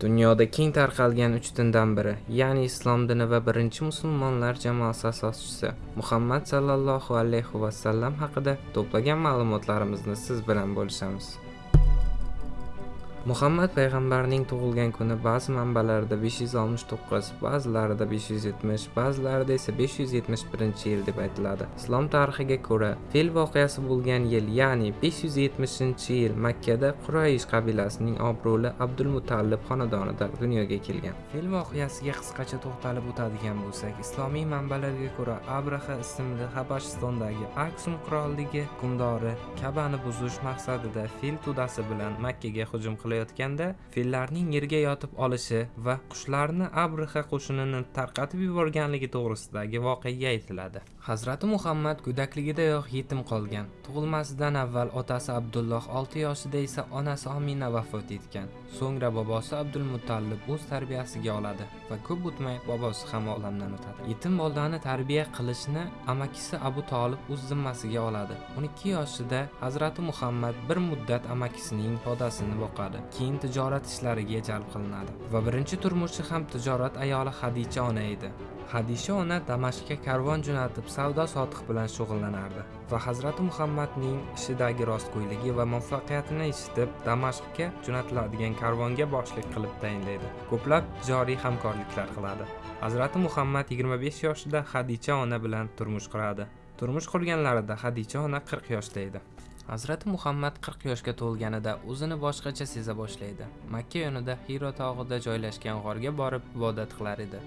Dunyoda keng tarqalgan uch dindan biri, ya'ni Islom dini va birinchi musulmonlar jamoasi asoschisi Muhammad sallallohu alayhi va sallam haqida to'plagan ma'lumotlarimizni siz bilan bo'lishamiz. Muhammad payg'ambarning tug'ilgan kuni ba'zi manbalarda 569, ba'zilarida 570, ba'zilarida esa 571-yil deb aytiladi. Islom tarixiga ko'ra, fil voqeasi bo'lgan yil, ya'ni 570-yil Makkada Quraysh qabilasining obro'li Abdul Mutallib xonadonida dunyoga kelgan. Fil voqeasiga qisqacha to'xtalib o'tadigan bo'lsak, islomiy manbalarga ko'ra, Abraha ismli Habashistondagi Aksum qirolligi hukmdori Kabani buzish maqsadida fil tudasi bilan Makkaga hujum qilib uxlayotganda fillarning yerga yotib olishi va qushlarni abriha qo'shinini tarqatib yuborganligi to'g'risidagi voqea aytiladi. Hazrati muhammad go'dakligidayoq yetim qolgan. Tug'ilmasidan avval otasi abdulloh 6 yoshida esa onasi omina vafot etgan. So'ngra bobosi abdulmutallib o'z tarbiyasiga oladi va ko'p o'tmay bobosi ham olamdan o'tadi. Yetim bolani tarbiya qilishni amakisi abu tolib o'z zimmasiga oladi. 12 yoshida hazrati muhammad bir muddat amakisining podasini boqadi. Keyin tijorat ishlariga jalb qilinadi va birinchi turmushi ham tijorat ayoli hadicha ona edi. Hadisha ona damashqga karvon jo'natib savdo sotiq bilan shug'ullanardi va hazrati muhammadning ishidagi rostgo'yligi va muvaffaqiyatini eshitib damashqga jo'natiladigan karvonga boshliq qilib tayinlaydi. Ko'plab joriy hamkorliklar qiladi. Hazrati muhammad 25 yoshida hadicha ona bilan turmush quradi. Turmush qurganlarida hadicha ona 40 yoshda edi. Hazrati muhammad 40 yoshga to'lganida o'zini boshqacha seza boshlaydi. Makka yonida hiro tog'ida joylashgan g'orga borib ibodat qilar edi.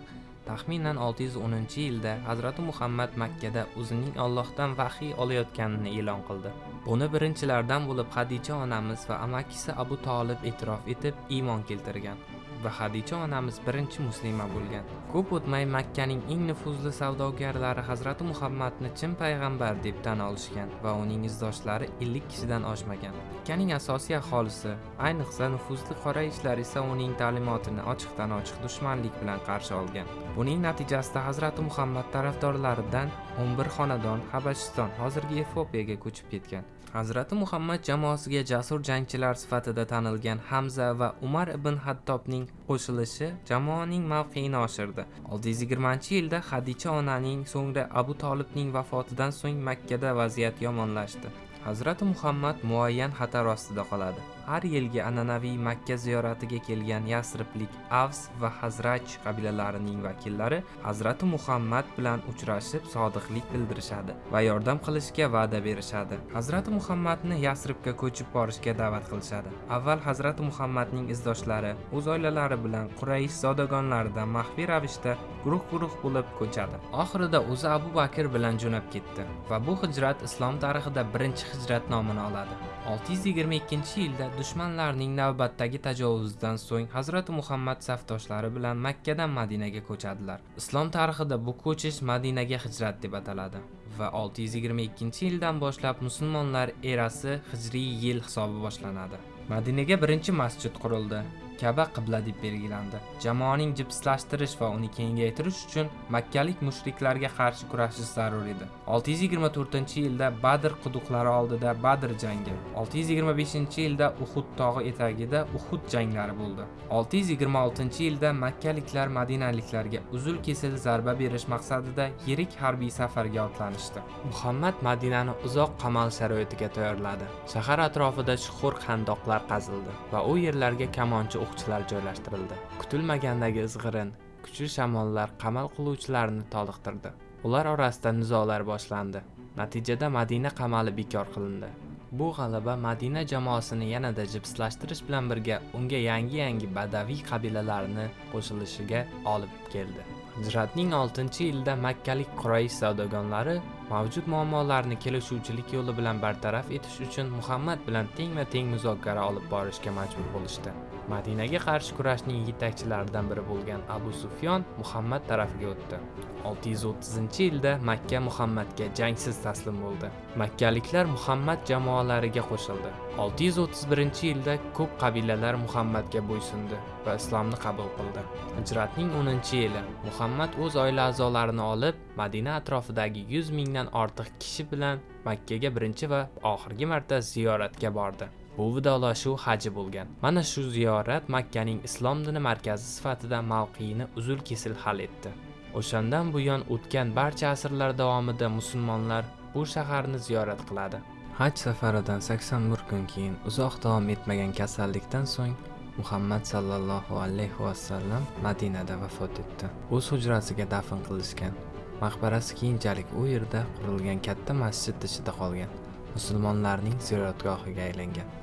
Taxminan 610 yilda hazrati muhammad makkada o'zining ollohdan vahiy olayotganini e'lon qildi. Buni birinchilardan bo'lib hadicha onamiz va amakisi abu tolib e'tirof etib iymon keltirgan. Va hadicha onamiz birinchi muslima bo'lgan. Ko'p o'tmay makkaning eng nufuzli savdogarlari hazrati muhammadni chin payg'ambar deb tan olishgan va uning izdoshlari 50 kishidan oshmagan. Makkaning asosiy aholisi ayniqsa nufuzli qorayishlar esa uning ta'limotini ochiqdan ochiq dushmanlik bilan qarshi olgan. Buning natijasida hazrati muhammad tarafdorlaridan 11 xonadon habashiston hozirgi efiopiyaga ko'chib ketgan. Hazrati muhammad jamoasiga jasur jangchilar sifatida tanilgan hamza va umar ibn hattobning qo'shilishi jamoaning mavqeini oshirdi. 620 yilda hadicha onaning so'ngra abu tolibning vafotidan so'ng makkada vaziyat yomonlashdi. Hazrati muhammad muayyan xatar ostida qoladi. Har yilgi an'anaviy makka ziyoratiga kelgan yasriblik avs va hazraj qabilalarining vakillari hazrati muhammad bilan uchrashib sodiqlik bildirishadi va yordam qilishga va'da berishadi. Hazrati muhammadni yasribga ko'chib borishga da'vat qilishadi. Avval hazrati muhammadning izdoshlari o'z oilalari bilan quraysh zodagonlaridan maxfiy ravishda guruh guruh bo'lib ko'chadi. Oxirida o'zi abu bakr bilan jo'nab ketdi va bu hijrat islom tarixida birinchi hijrat nomini oladi. 622 yilda dushmanlarning navbatdagi tajovuzidan so'ng hazrati muhammad safdoshlari bilan makkadan madinaga ko'chadilar. Islom tarixida bu ko'chish madinaga hijrat deb ataladi va 622 yildan boshlab musulmonlar erasi hijriy yil hisobi boshlanadi. Madinaga birinchi masjid qurildi. Kaba qibla deb belgilandi. Jamoaning jipslashtirish va uni kengaytirish uchun makkalik mushriklarga qarshi kurashish zarur edi. 624 yilda badr quduqlari oldida badr jangi 625 yilda uhud tog'i etagida uhud janglari bo'ldi. 626 yilda makkaliklar madinaliklarga uzul kesil zarba berish maqsadida yirik harbiy safarga otlanishdi. Muhammad madinani uzoq qamal sharoitiga tayyorladi. Shahar atrofida chuqur xandoqlar qazildi va u yerlarga kamonchi o'qchilar joylashtirildi. Kutilmagandagi izg'irin kuchli shamollar qamal qiluvchilarni toliqtirdi. Ular orasida nizolar boshlandi. Natijada madina qamali bekor qilindi. Bu g'alaba madina jamoasini yanada jipslashtirish bilan birga unga yangi yangi badaviy qabilalarni qo'shilishiga olib keldi. Hijratning 6 yilida makkalik quraysh savdogonlari mavjud muammolarni kelishuvchilik yo'li bilan bartaraf etish uchun muhammad bilan tengma teng muzokara olib borishga majbur bo'lishdi. Madinaga qarshi kurashning yetakchilaridan biri bo'lgan abu sufyon muhammad tarafiga o'tdi. 630 yilda makka muhammadga jangsiz taslim bo'ldi. Makkaliklar muhammad jamoalariga qo'shildi. 631 yilda ko'p qabilalar muhammadga bo'ysundi va islomni qabul qildi. Hijratning 10 yili muhammad o'z oila a'zolarini olib madina atrofidagi 100 mingdan ortiq kishi bilan makkaga birinchi va oxirgi marta ziyoratga bordi. Bu vidolashuv haji bo'lgan. Mana shu ziyorat makkaning islom dini markazi sifatida mavqeini uzul kesil hal etdi. O'shandan buyon o'tgan barcha asrlar davomida musulmonlar bu shaharni ziyorat qiladi. Haj safaridan 81 kun keyin uzoq davom etmagan kasallikdan so'ng muhammad sallallohu alayhi vasallam madinada vafot etdi. O'z hujrasiga dafn qilishgan. Maqbarasi keyinchalik u yerda qurilgan katta masjid ichida qolgan. Musulmonlarning ziyoratgohiga aylangan.